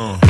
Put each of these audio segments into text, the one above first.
Uh.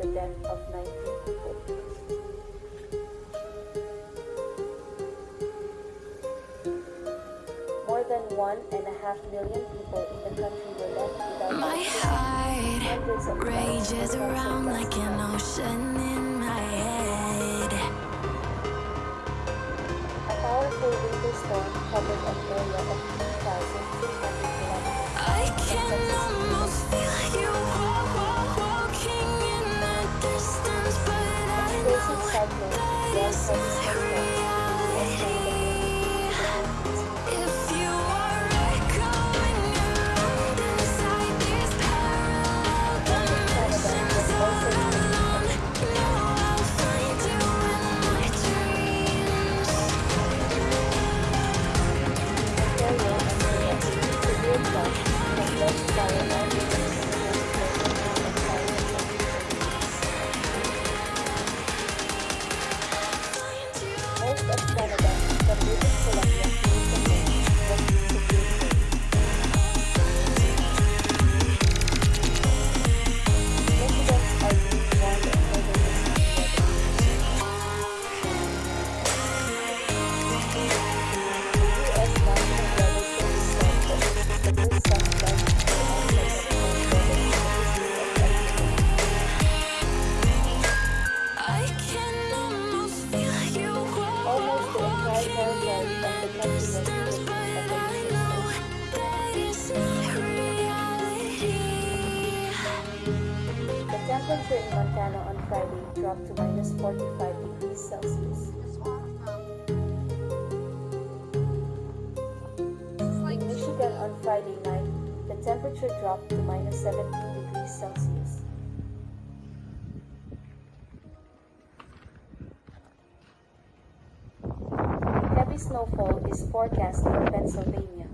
the death of 19 people. More than one and a half million people in the country were left without My heart Hundreds of thousands rages around like an ocean in my head. Temperature in Montana on Friday dropped to minus 45 degrees Celsius. In Michigan on Friday night, the temperature dropped to minus 17 degrees Celsius. Heavy snowfall is forecast for Pennsylvania.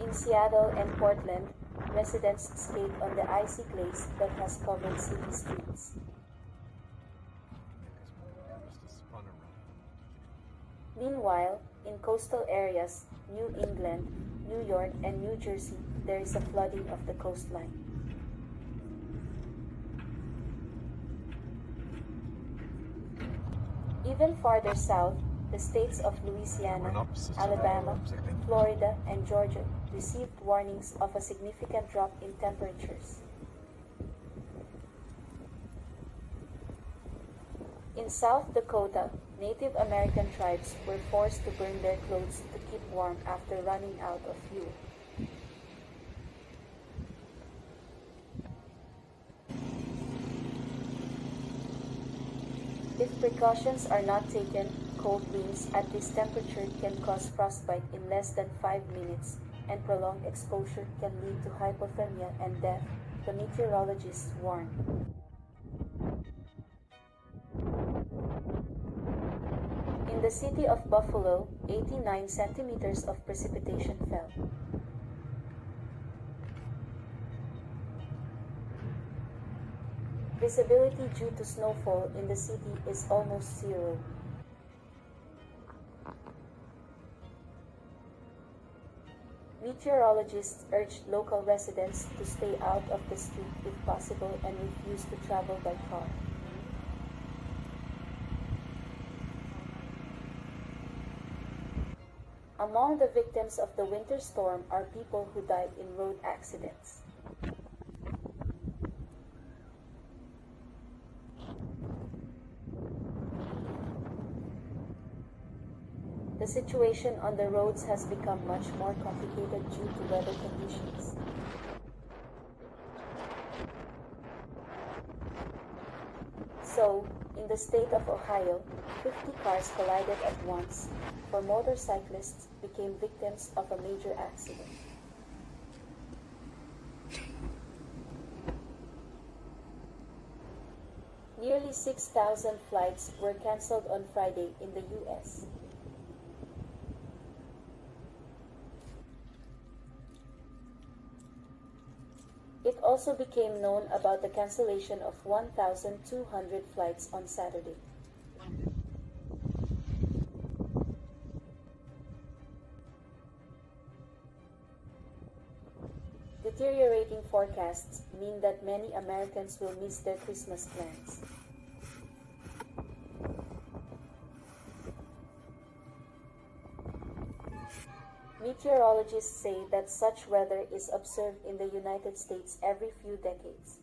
In Seattle and Portland, residents skate on the icy glaze that has covered city streets. Meanwhile, in coastal areas, New England, New York, and New Jersey, there is a flooding of the coastline. Even farther south, the states of Louisiana, Alabama, Florida, and Georgia received warnings of a significant drop in temperatures. In South Dakota, Native American tribes were forced to burn their clothes to keep warm after running out of fuel. If precautions are not taken, cold winds at this temperature can cause frostbite in less than 5 minutes and prolonged exposure can lead to hypothermia and death, the meteorologists warn. In the city of Buffalo, 89 centimeters of precipitation fell. Visibility due to snowfall in the city is almost zero. Meteorologists urged local residents to stay out of the street if possible and refuse to travel by car. Among the victims of the winter storm are people who died in road accidents. The situation on the roads has become much more complicated due to weather conditions. So, in the state of Ohio, 50 cars collided at once, four motorcyclists became victims of a major accident. Nearly 6,000 flights were canceled on Friday in the US. Also became known about the cancellation of 1,200 flights on Saturday. Deteriorating forecasts mean that many Americans will miss their Christmas plans. Meteorologists say that such weather is observed in the United States every few decades.